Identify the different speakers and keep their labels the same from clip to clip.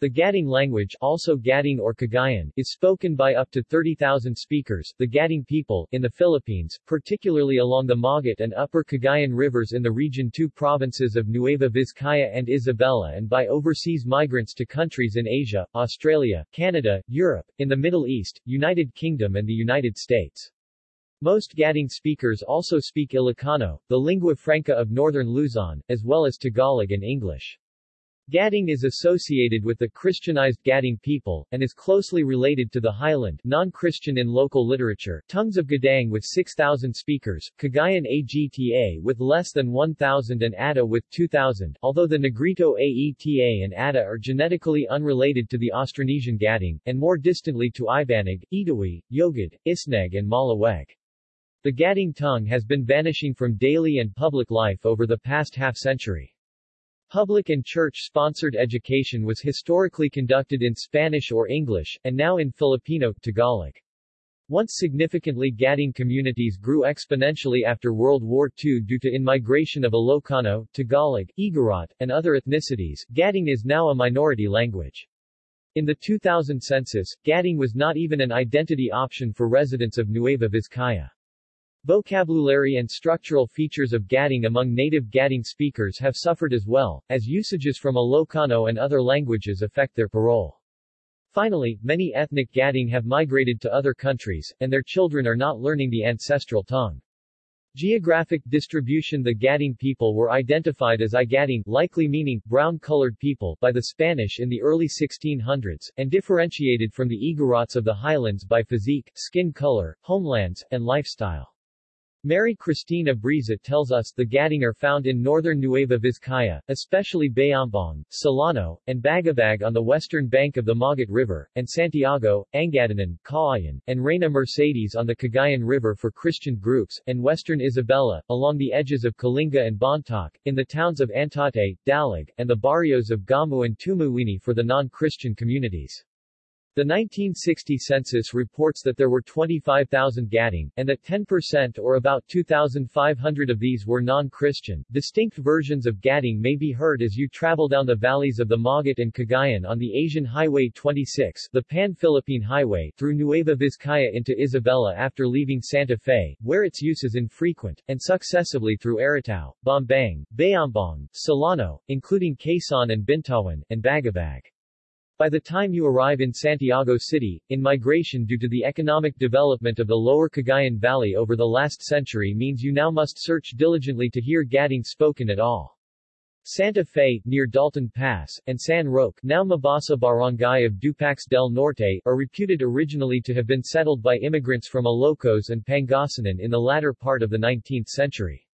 Speaker 1: The Gaddang language also Gaddang or Cagayan is spoken by up to 30,000 speakers, the Gaddang people, in the Philippines, particularly along the Magat and Upper Cagayan rivers in the Region 2 provinces of Nueva Vizcaya and Isabela and by overseas migrants to countries in Asia, Australia, Canada, Europe, in the Middle East, United Kingdom and the United States. Most Gaddang speakers also speak Ilocano, the lingua franca of northern Luzon, as well as Tagalog and English. Gaddang is associated with the Christianized Gaddang people, and is closely related to the Highland non-Christian in local literature tongues of Gadang with 6,000 speakers, Cagayan Agta with less than 1,000 and Ada with 2,000 although the Negrito Aeta and Ada are genetically unrelated to the Austronesian Gaddang, and more distantly to Ibanag, Itawi, Yogad, Isneg and Malaweg. The Gaddang tongue has been vanishing from daily and public life over the past half-century. Public and church-sponsored education was historically conducted in Spanish or English, and now in Filipino, Tagalog. Once significantly Gaddang communities grew exponentially after World War II due to in-migration of Ilocano, Tagalog, Igorot, and other ethnicities, Gaddang is now a minority language. In the 2000 census, Gaddang was not even an identity option for residents of Nueva Vizcaya. Vocabulary and structural features of Gaddang among native Gaddang speakers have suffered as well, as usages from Ilocano and other languages affect their parole. Finally, many ethnic Gaddang have migrated to other countries, and their children are not learning the ancestral tongue. Geographic distribution The Gaddang people were identified as Igaddang, likely meaning brown-colored people, by the Spanish in the early 1600s, and differentiated from the Igorots of the highlands by physique, skin color, homelands, and lifestyle. Mary Cristina Briza tells us the Gaddang are found in northern Nueva Vizcaya, especially Bayombong, Solano, and Bagabag on the western bank of the Magat River, and Santiago, Angadanan, Cauayan, and Reina Mercedes on the Cagayan River for Christian groups, and western Isabela, along the edges of Kalinga and Bontoc, in the towns of Antate, Dalag, and the barrios of Gamu and Tumuwini for the non-Christian communities. The 1960 census reports that there were 25,000 Gaddang, and that 10% or about 2,500 of these were non-Christian. Distinct versions of Gaddang may be heard as you travel down the valleys of the Magat and Cagayan on the Asian Highway 26, the Pan-Philippine Highway, through Nueva Vizcaya into Isabela after leaving Santa Fe, where its use is infrequent, and successively through Aritao, Bambang, Bayombong, Solano, including Quezon and Bintawan, and Bagabag. By the time you arrive in Santiago City, in migration due to the economic development of the lower Cagayan Valley over the last century means you now must search diligently to hear Gaddang spoken at all. Santa Fe, near Dalton Pass, and San Roque, now Mabasa barangay of Dupax del Norte, are reputed originally to have been settled by immigrants from Ilocos and Pangasinan in the latter part of the 19th century.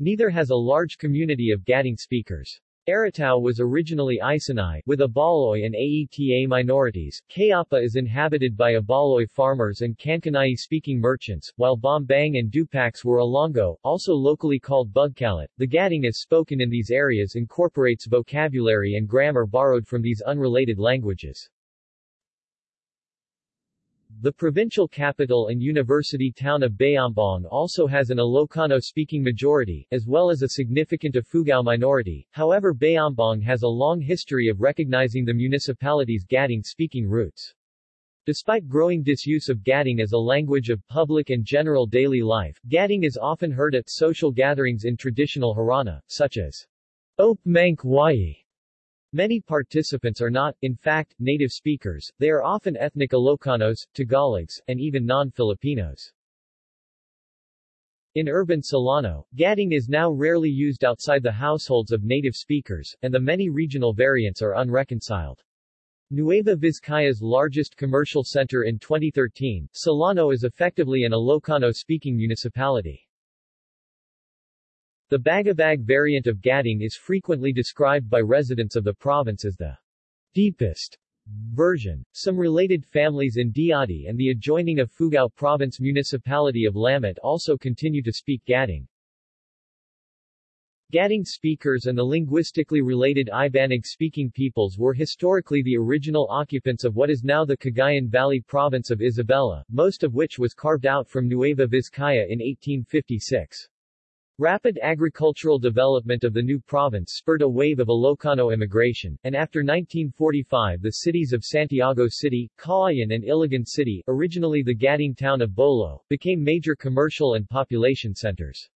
Speaker 1: Neither has a large community of Gaddang speakers. Aritao was originally Isinay, with Ibaloy and Aeta minorities. Cayapa is inhabited by Ibaloy farmers and Kankanai-speaking merchants, while Bambang and Dupax were Ilongot, also locally called Bugkalot. The Gaddang as spoken in these areas incorporates vocabulary and grammar borrowed from these unrelated languages. The provincial capital and university town of Bayombong also has an Ilocano-speaking majority, as well as a significant Ifugao minority, however Bayombong has a long history of recognizing the municipality's Gaddang-speaking roots. Despite growing disuse of Gaddang as a language of public and general daily life, Gaddang is often heard at social gatherings in traditional Harana, such as Op Mank Many participants are not, in fact, native speakers, they are often ethnic Ilocanos, Tagalogs, and even non-Filipinos. In urban Solano, gadding is now rarely used outside the households of native speakers, and the many regional variants are unreconciled. Nueva Vizcaya's largest commercial center in 2013, Solano is effectively an Ilocano-speaking municipality. The Bagabag variant of Gaddang is frequently described by residents of the province as the deepest version. Some related families in Diadi and the adjoining Ifugao Province municipality of Lamut also continue to speak Gaddang. Gaddang speakers and the linguistically related Ibanag-speaking peoples were historically the original occupants of what is now the Cagayan Valley province of Isabela, most of which was carved out from Nueva Vizcaya in 1856. Rapid agricultural development of the new province spurred a wave of Ilocano immigration, and after 1945 the cities of Santiago City, Cauayan and Ilagan City, originally the Gading town of Bolo, became major commercial and population centers.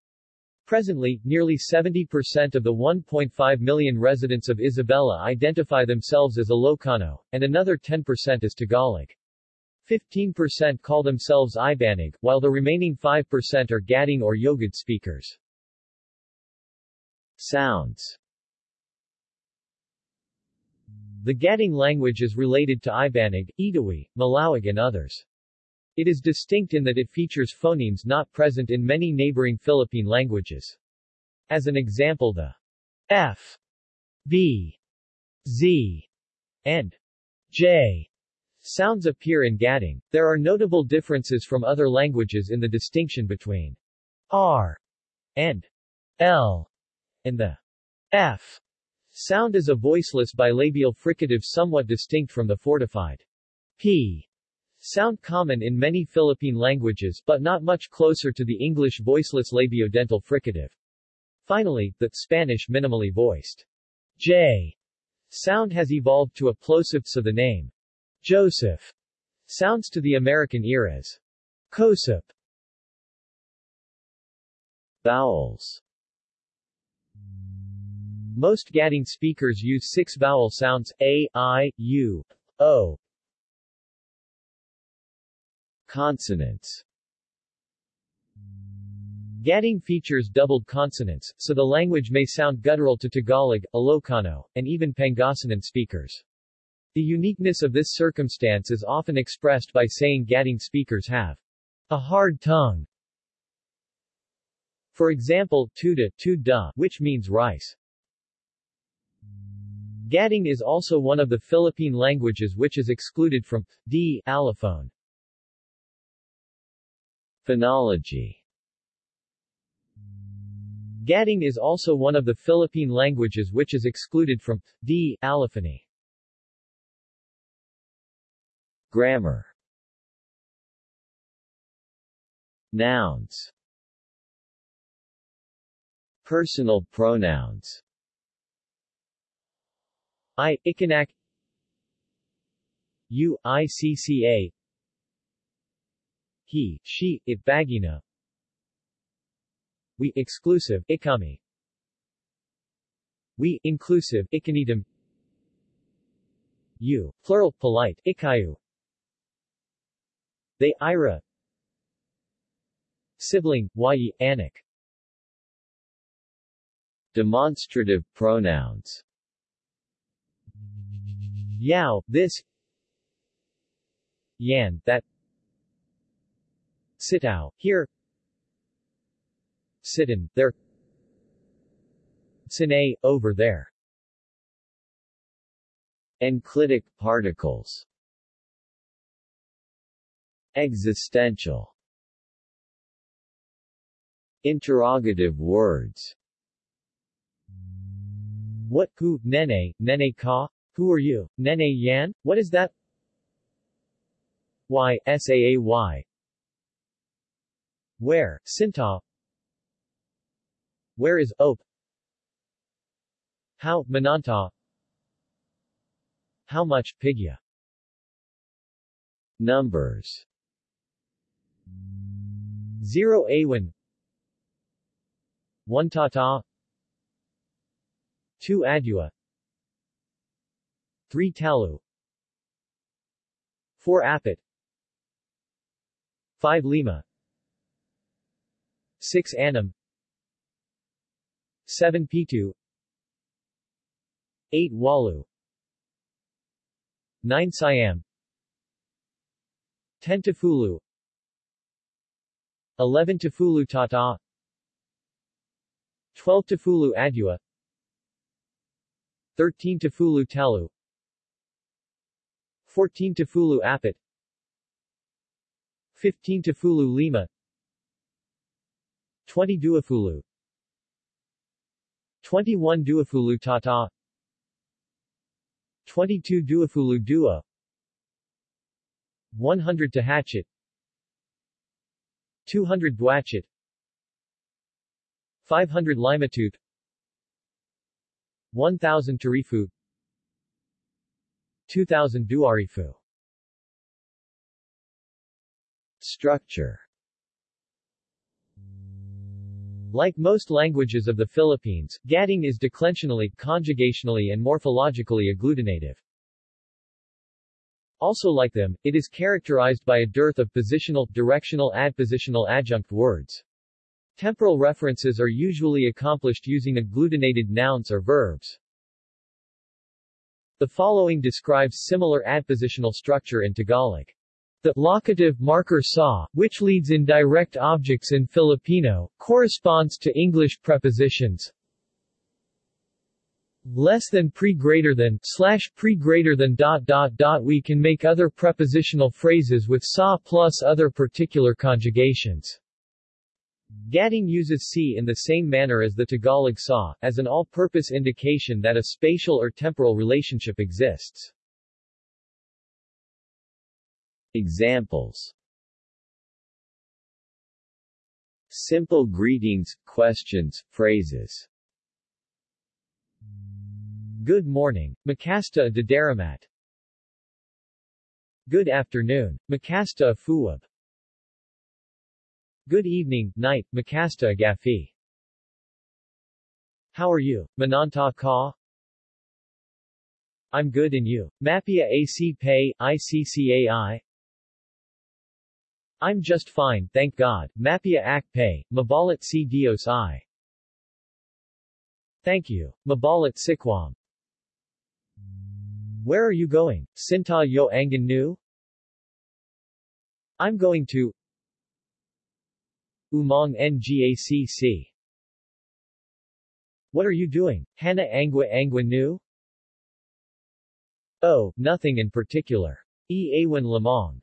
Speaker 1: Presently, nearly 70% of the 1.5 million residents of Isabela identify themselves as Ilocano, and another 10% as Tagalog. 15% call themselves Ibanag, while the remaining 5% are Gading or Yogad speakers. Sounds The Gading language is related to Ibanag, Itawi, Malaweg and others. It is distinct in that it features phonemes not present in many neighboring Philippine languages. As an example the F, B, Z, and J sounds appear in Gading. There are notable differences from other languages in the distinction between R and L and the f sound is a voiceless bilabial fricative somewhat distinct from the fortified p sound common in many Philippine languages but not much closer to the English voiceless labiodental fricative. Finally, the Spanish minimally voiced j sound has evolved to a plosive so the name Joseph sounds to the American ear as Kosip. Vowels most Gading speakers use six vowel sounds, a, i, u, o. Consonants Gading features doubled consonants, so the language may sound guttural to Tagalog, Ilocano, and even Pangasinan speakers. The uniqueness of this circumstance is often expressed by saying Gading speakers have a hard tongue. For example, tuda, tu da, which means rice. Gading is also one of the Philippine languages which is excluded from d allophone. Phonology Gading is also one of the Philippine languages which is excluded from d allophony. Grammar Nouns Personal pronouns I, Ikanak U, ICCA He, she, it bagina We, exclusive, ikami. We, inclusive, ikanidam You, plural, polite, ikayu. They, ira. Sibling, yi, anak Demonstrative pronouns Yao, this Yan, that Sitao, here Sitin, there Sine, over there Enclitic particles Existential Interrogative words What ku, nene, nene ka? Who are you? Nene Yan? What is that? Y, SAAY. Where, Sinta? Where is Ope? How, Mananta? How much, Pigya? Numbers 0 Awan 1 Tata 2 Adua 3 Talu. 4 Apit. 5 Lima. 6 Anam 7 Pitu. 8 Walu. 9 Siam. 10 Tafulu 11 Tafulu Tata. 12 Tafulu Adua. 13 Tafulu Talu 14 Tafulu Apit. 15 Tafulu Lima. 20 Duafulu 21 Duafulu Tata. 22 Duafulu Dua. 100 Tahachit 200 Duachit 500 Limatooth 1000 Tarifu 2000 Duarifu Structure Like most languages of the Philippines, Gaddang is declensionally, conjugationally and morphologically agglutinative. Also like them, it is characterized by a dearth of positional, directional adpositional adjunct words. Temporal references are usually accomplished using agglutinated nouns or verbs. The following describes similar adpositional structure in Tagalog. The locative marker sa, which leads in direct objects in Filipino, corresponds to English prepositions less than pre greater than slash pre greater than dot dot dot we can make other prepositional phrases with sa plus other particular conjugations. Gaddang uses si in the same manner as the Tagalog sa, as an all-purpose indication that a spatial or temporal relationship exists.
Speaker 2: Examples Simple greetings, questions, phrases
Speaker 1: Good morning, Makasta Daramat. Good afternoon, Makasta Fuwab. Good evening, night, Makasta Gafi. How are you, Mananta Ka? I'm good and you, Mapia AC Pay, ICCAI? I'm just fine, thank God, Mapia Ak Pay, Mabalat si Dios I. Thank you, Mabalat Sikwam. Where are you going, Sinta Yo Angan Nu? I'm going to Umang Ngacc. What are you doing, Hana Angwa Angwa Nu? Oh, nothing in particular. E. Awan Lamong.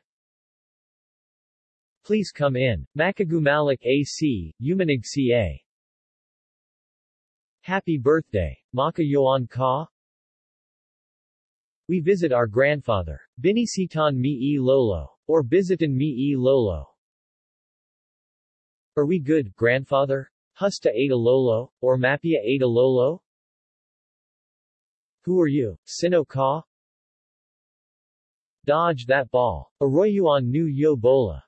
Speaker 1: Please come in. Makagumalik AC, Umanig CA. Happy birthday, Maka Yoan Ka? We visit our grandfather. Binisitan mi e lolo. Or Bizitan mi e lolo. Are we good, grandfather? Husta Ada Lolo? Or Mapia Ada Lolo? Who are you, Sino Ka? Dodge that ball. Arroyuan nu yo bola.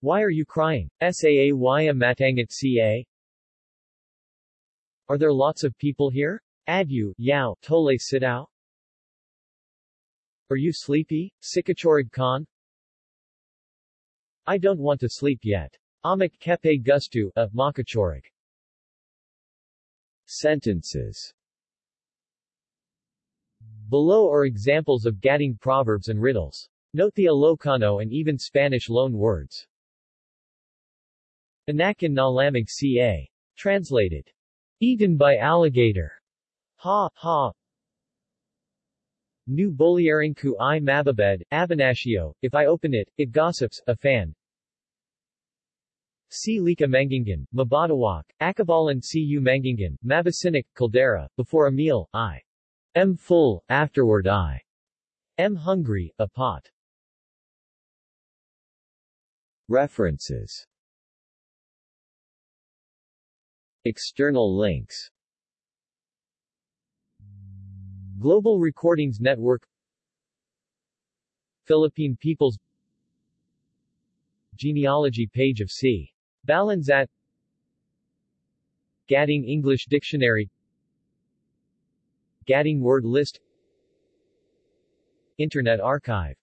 Speaker 1: Why are you crying? Saa Waya Matangat Ca? Are there lots of people here? Adyu, Yao, Tole Sidao? Are you sleepy, Sikachorig Khan? I don't want to sleep yet. Amak Kepe Gustu, a Makachorig.
Speaker 2: Sentences
Speaker 1: Below are examples of Gaddang proverbs and riddles. Note the Ilocano and even Spanish loan words. Anakin na lamig ca. Translated. Eaten by alligator. Ha, ha. New Bolierinku i mababed, Abanashio, if I open it, it gossips, a fan. Si Lika Mangingan, Mabadawak, Akabalan Cu Mangingan, Mabasinik, Caldera, before a meal, I. Am full, afterward I. Am hungry, a pot.
Speaker 2: References. External links.
Speaker 1: Global Recordings Network. Philippine Peoples Genealogy page of C. Balanzat Gadding English Dictionary. Gadding Word List. Internet Archive